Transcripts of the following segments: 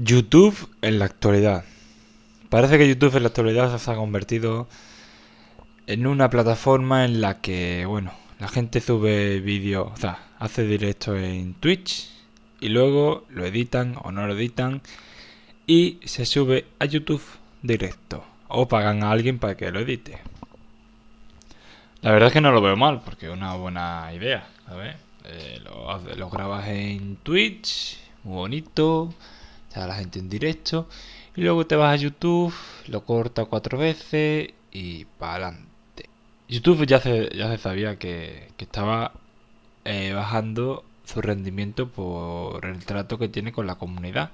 YouTube en la actualidad. Parece que YouTube en la actualidad se ha convertido en una plataforma en la que, bueno, la gente sube vídeos, o sea, hace directo en Twitch y luego lo editan o no lo editan y se sube a YouTube directo o pagan a alguien para que lo edite. La verdad es que no lo veo mal porque es una buena idea, ¿sabes? Eh, lo, lo grabas en Twitch, muy bonito a la gente en directo. Y luego te vas a YouTube, lo corta cuatro veces y para adelante. YouTube ya se, ya se sabía que, estaba eh, bajando su rendimiento por el trato que tiene con la comunidad.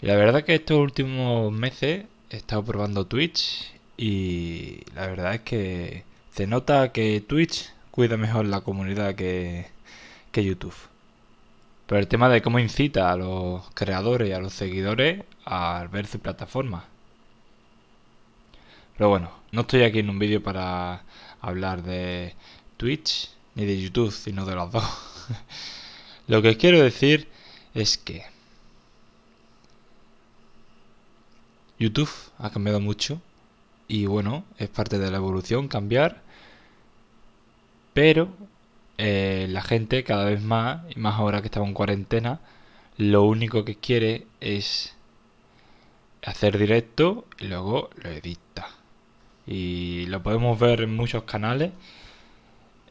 Y la verdad que estos últimos meses he estado probando Twitch y la verdad es que se nota que Twitch cuida mejor la comunidad que, que YouTube. Pero el tema de cómo incita a los creadores y a los seguidores a ver su plataforma. Pero bueno, no estoy aquí en un vídeo para hablar de Twitch ni de YouTube, sino de los dos. Lo que quiero decir es que YouTube ha cambiado mucho y bueno, es parte de la evolución cambiar, pero eh, la gente cada vez más, y más ahora que estamos en cuarentena, lo único que quiere es hacer directo y luego lo edita. Y lo podemos ver en muchos canales,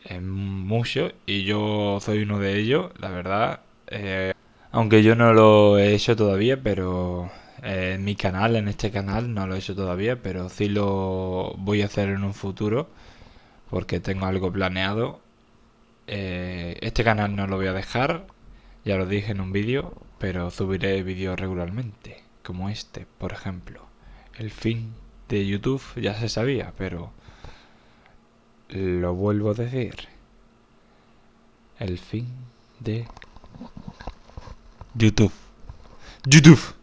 en muchos, y yo soy uno de ellos, la verdad. Eh, aunque yo no lo he hecho todavía, pero eh, en mi canal, en este canal, no lo he hecho todavía, pero sí lo voy a hacer en un futuro, porque tengo algo planeado eh, este canal no lo voy a dejar, ya lo dije en un vídeo, pero subiré vídeos regularmente, como este, por ejemplo. El fin de YouTube ya se sabía, pero lo vuelvo a decir. El fin de YouTube. YouTube.